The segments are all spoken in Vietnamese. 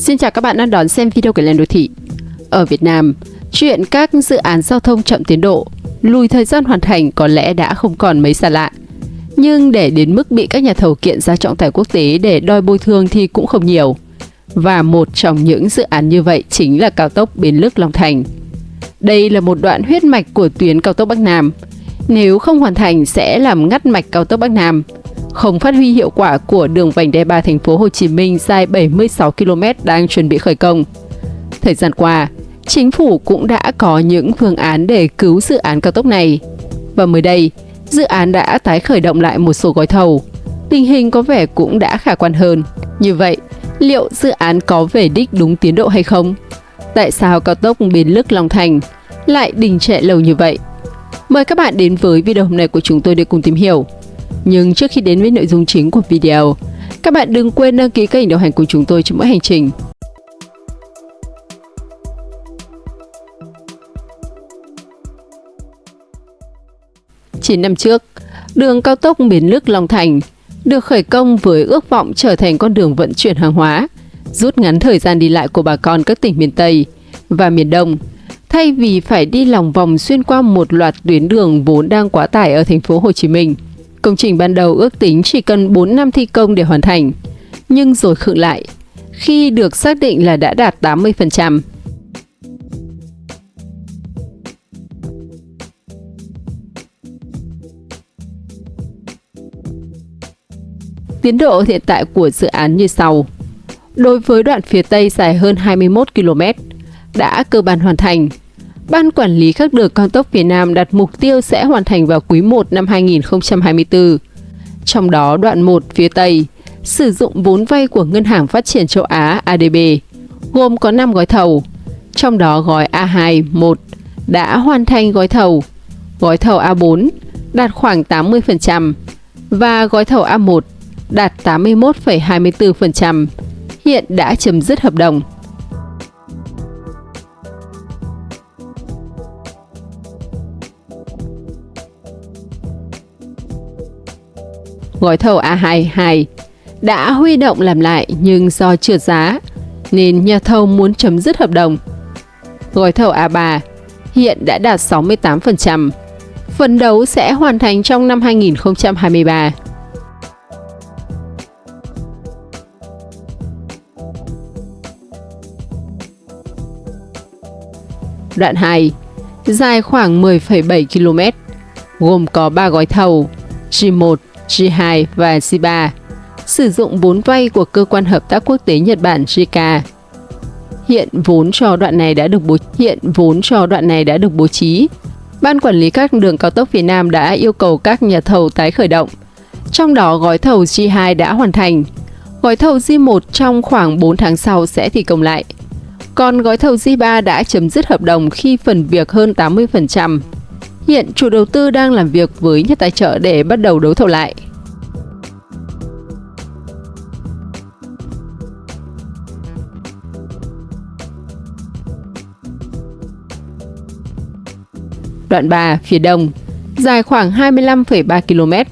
Xin chào các bạn đang đón xem video của Lên Đô Thị. Ở Việt Nam, chuyện các dự án giao thông chậm tiến độ, lùi thời gian hoàn thành có lẽ đã không còn mấy xa lạ. Nhưng để đến mức bị các nhà thầu kiện ra trọng tài quốc tế để đòi bồi thường thì cũng không nhiều. Và một trong những dự án như vậy chính là cao tốc Bến Lức Long Thành. Đây là một đoạn huyết mạch của tuyến cao tốc Bắc Nam. Nếu không hoàn thành sẽ làm ngắt mạch cao tốc Bắc Nam, không phát huy hiệu quả của đường vành đai 3 thành phố Hồ Chí Minh dài 76 km đang chuẩn bị khởi công. Thời gian qua, chính phủ cũng đã có những phương án để cứu dự án cao tốc này. Và mới đây, dự án đã tái khởi động lại một số gói thầu. Tình hình có vẻ cũng đã khả quan hơn. Như vậy, liệu dự án có về đích đúng tiến độ hay không? Tại sao cao tốc Bến Lức Long Thành lại đình trệ lâu như vậy? Mời các bạn đến với video hôm nay của chúng tôi để cùng tìm hiểu. Nhưng trước khi đến với nội dung chính của video, các bạn đừng quên đăng ký kênh đồng hành cùng chúng tôi trong mỗi hành trình. Chín năm trước, đường cao tốc miền Lức Long Thành được khởi công với ước vọng trở thành con đường vận chuyển hàng hóa, rút ngắn thời gian đi lại của bà con các tỉnh miền Tây và miền Đông, thay vì phải đi lòng vòng xuyên qua một loạt tuyến đường vốn đang quá tải ở thành phố Hồ Chí Minh. Công trình ban đầu ước tính chỉ cần 4 năm thi công để hoàn thành, nhưng rồi khựng lại khi được xác định là đã đạt 80%. Tiến độ hiện tại của dự án như sau. Đối với đoạn phía Tây dài hơn 21 km, đã cơ bản hoàn thành Ban quản lý các đường cao tốc Việt Nam đặt mục tiêu sẽ hoàn thành vào quý 1 năm 2024. Trong đó đoạn 1 phía Tây sử dụng vốn vay của Ngân hàng Phát triển châu Á ADB, gồm có 5 gói thầu, trong đó gói A2 1 đã hoàn thành gói thầu, gói thầu A4 đạt khoảng 80% và gói thầu A1 đạt 81,24%, hiện đã chấm dứt hợp đồng. Gói thầu A22 đã huy động làm lại nhưng do trượt giá nên nhà thầu muốn chấm dứt hợp đồng. Gói thầu A3 hiện đã đạt 68%, phấn đấu sẽ hoàn thành trong năm 2023. Đoạn 2 dài khoảng 10,7 km, gồm có 3 gói thầu G1, G2 và G3, sử dụng vốn vay của cơ quan hợp tác quốc tế Nhật Bản JICA. Hiện vốn cho đoạn này đã được bố hiện vốn cho đoạn này đã được bố trí. Ban quản lý các đường cao tốc Việt Nam đã yêu cầu các nhà thầu tái khởi động. Trong đó gói thầu G2 đã hoàn thành. Gói thầu G1 trong khoảng 4 tháng sau sẽ thi công lại. Còn gói thầu G3 đã chấm dứt hợp đồng khi phần việc hơn 80%. Hiện chủ đầu tư đang làm việc với nhà tài trợ để bắt đầu đấu thầu lại. Đoạn 3 phía đông, dài khoảng 25,3 km,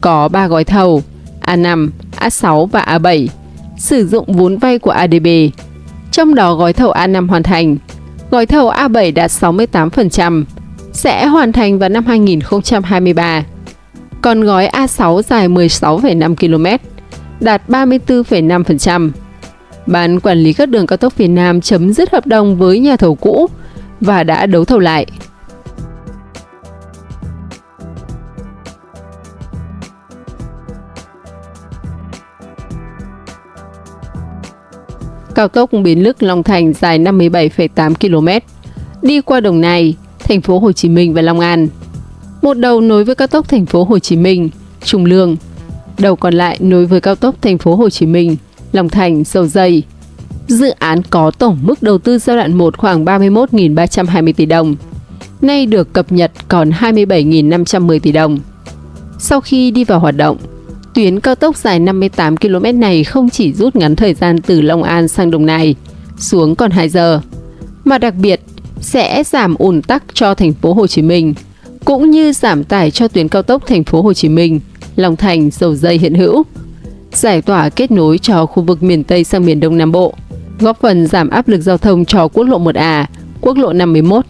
có 3 gói thầu A5, A6 và A7, sử dụng vốn vay của ADB. Trong đó gói thầu A5 hoàn thành, gói thầu A7 đạt 68%, sẽ hoàn thành vào năm 2023. Còn gói A6 dài 16,5 km, đạt 34,5%. Ban quản lý các đường cao tốc Việt Nam chấm dứt hợp đồng với nhà thầu cũ và đã đấu thầu lại. Cao tốc Bến Lức Long Thành dài 57,8 km, đi qua Đồng Nai, thành phố Hồ Chí Minh và Long An. Một đầu nối với cao tốc thành phố Hồ Chí Minh, Trung Lương. Đầu còn lại nối với cao tốc thành phố Hồ Chí Minh, Long Thành, Dầu Dây. Dự án có tổng mức đầu tư giai đoạn 1 khoảng 31.320 tỷ đồng. Nay được cập nhật còn 27.510 tỷ đồng. Sau khi đi vào hoạt động, tuyến cao tốc dài 58 km này không chỉ rút ngắn thời gian từ Long An sang Đồng Nai xuống còn 2 giờ, mà đặc biệt sẽ giảm ùn tắc cho thành phố Hồ Chí Minh, cũng như giảm tải cho tuyến cao tốc thành phố Hồ Chí Minh, Long Thành, Dầu Dây hiện hữu, giải tỏa kết nối cho khu vực miền Tây sang miền Đông Nam Bộ. góp phần giảm áp lực giao thông cho quốc lộ 1A, quốc lộ 51.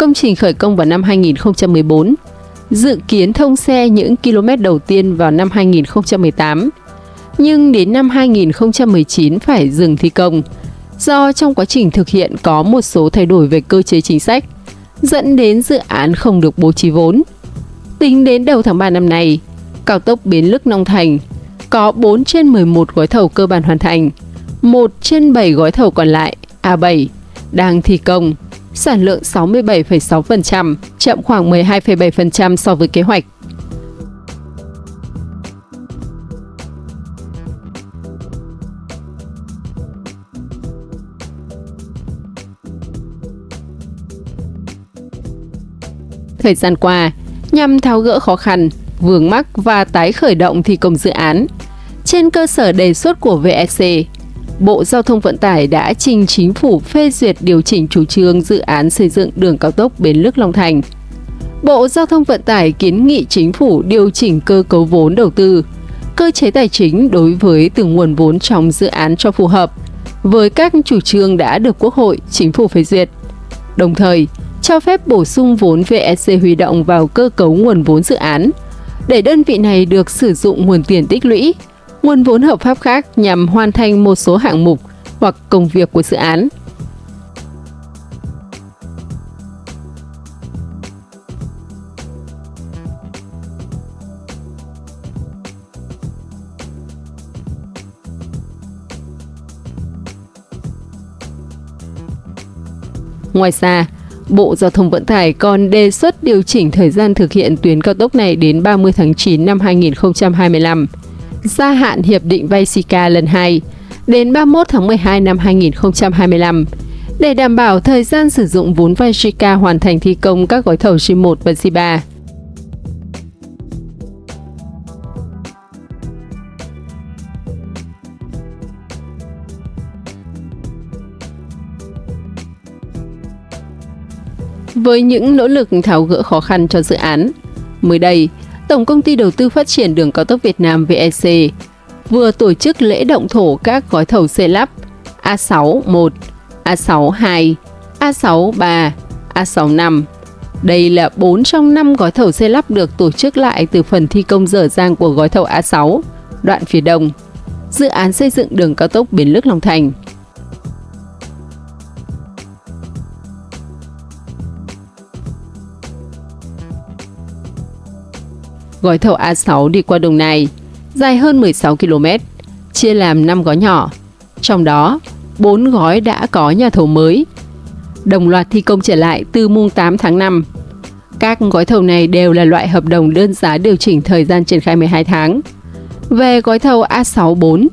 Công trình khởi công vào năm 2014, dự kiến thông xe những km đầu tiên vào năm 2018 nhưng đến năm 2019 phải dừng thi công do trong quá trình thực hiện có một số thay đổi về cơ chế chính sách, dẫn đến dự án không được bố trí vốn. Tính đến đầu tháng 3 năm nay, cao tốc Bến Lức Long Thành có 4 trên 11 gói thầu cơ bản hoàn thành, 1 trên 7 gói thầu còn lại A7 đang thi công, sản lượng 67,6%, chậm khoảng 12,7% so với kế hoạch. Thời gian qua, nhằm tháo gỡ khó khăn, vướng mắc và tái khởi động thi công dự án, trên cơ sở đề xuất của VEC, Bộ Giao thông Vận tải đã trình chính phủ phê duyệt điều chỉnh chủ trương dự án xây dựng đường cao tốc Bến Lức Long Thành. Bộ Giao thông Vận tải kiến nghị chính phủ điều chỉnh cơ cấu vốn đầu tư, cơ chế tài chính đối với từng nguồn vốn trong dự án cho phù hợp với các chủ trương đã được Quốc hội, chính phủ phê duyệt. Đồng thời, cho phép bổ sung vốn VEC huy động vào cơ cấu nguồn vốn dự án, để đơn vị này được sử dụng nguồn tiền tích lũy, nguồn vốn hợp pháp khác nhằm hoàn thành một số hạng mục hoặc công việc của dự án. Ngoài ra, Bộ Giao thông Vận tải còn đề xuất điều chỉnh thời gian thực hiện tuyến cao tốc này đến 30 tháng 9 năm 2025, gia hạn hiệp định vay SICA lần 2 đến 31 tháng 12 năm 2025 để đảm bảo thời gian sử dụng vốn vay SICA hoàn thành thi công các gói thầu G1 và G3. Với những nỗ lực tháo gỡ khó khăn cho dự án, mới đây, Tổng công ty Đầu tư Phát triển Đường cao tốc Việt Nam VEC vừa tổ chức lễ động thổ các gói thầu xây lắp A61, A62, A63, A65. Đây là 4 trong 5 gói thầu xây lắp được tổ chức lại từ phần thi công dở dang của gói thầu A6, đoạn phía đông, dự án xây dựng đường cao tốc Bến Lức Long Thành. Gói thầu A6 đi qua Đồng Nai, dài hơn 16 km, chia làm 5 gói nhỏ. Trong đó, 4 gói đã có nhà thầu mới. Đồng loạt thi công trở lại từ mùng 8 tháng 5. Các gói thầu này đều là loại hợp đồng đơn giá điều chỉnh thời gian triển khai 12 tháng. Về gói thầu A64,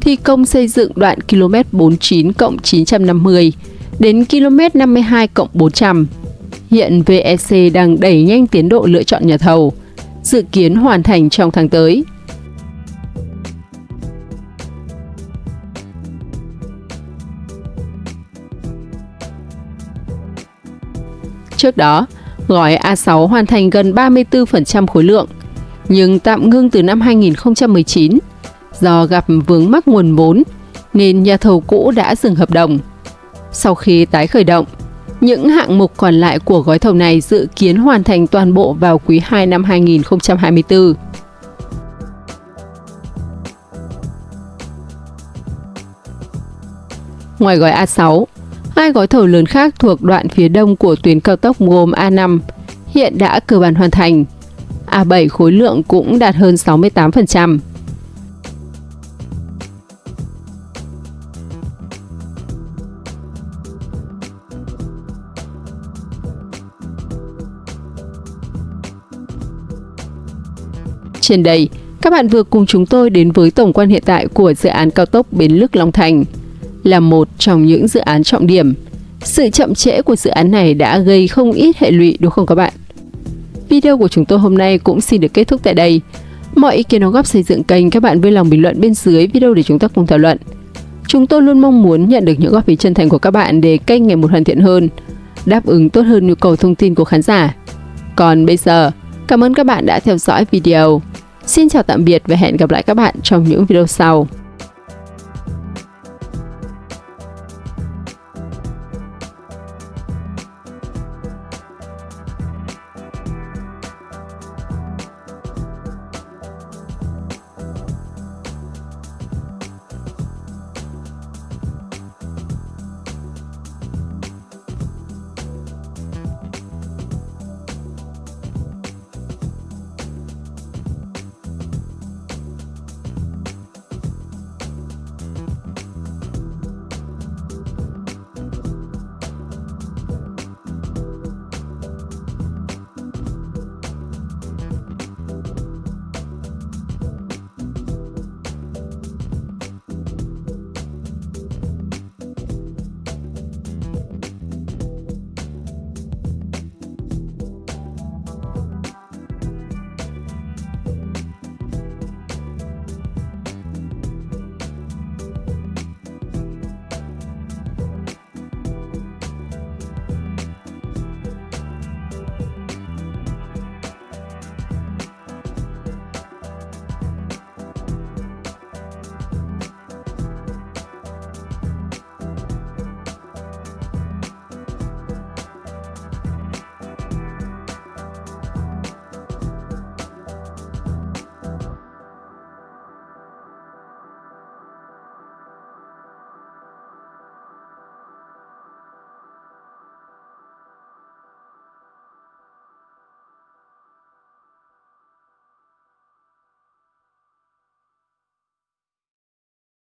thi công xây dựng đoạn km 49 cộng 950 đến km 52 cộng 400. Hiện VEC đang đẩy nhanh tiến độ lựa chọn nhà thầu – dự kiến hoàn thành trong tháng tới. Trước đó, gói A6 hoàn thành gần 34% khối lượng, nhưng tạm ngưng từ năm 2019 do gặp vướng mắc nguồn vốn nên nhà thầu cũ đã dừng hợp đồng. Sau khi tái khởi động, những hạng mục còn lại của gói thầu này dự kiến hoàn thành toàn bộ vào quý 2 năm 2024. Ngoài gói A6, hai gói thầu lớn khác thuộc đoạn phía đông của tuyến cao tốc gồm A5 hiện đã cơ bản hoàn thành. A7 khối lượng cũng đạt hơn 68%. Trên đây, các bạn vừa cùng chúng tôi đến với tổng quan hiện tại của dự án cao tốc Bến Lức Long Thành. Là một trong những dự án trọng điểm, sự chậm trễ của dự án này đã gây không ít hệ lụy đúng không các bạn? Video của chúng tôi hôm nay cũng xin được kết thúc tại đây. Mọi ý kiến đóng góp xây dựng kênh các bạn vui lòng bình luận bên dưới video để chúng ta cùng thảo luận. Chúng tôi luôn mong muốn nhận được những góp ý chân thành của các bạn để kênh ngày một hoàn thiện hơn, đáp ứng tốt hơn nhu cầu thông tin của khán giả. Còn bây giờ, cảm ơn các bạn đã theo dõi video. Xin chào tạm biệt và hẹn gặp lại các bạn trong những video sau.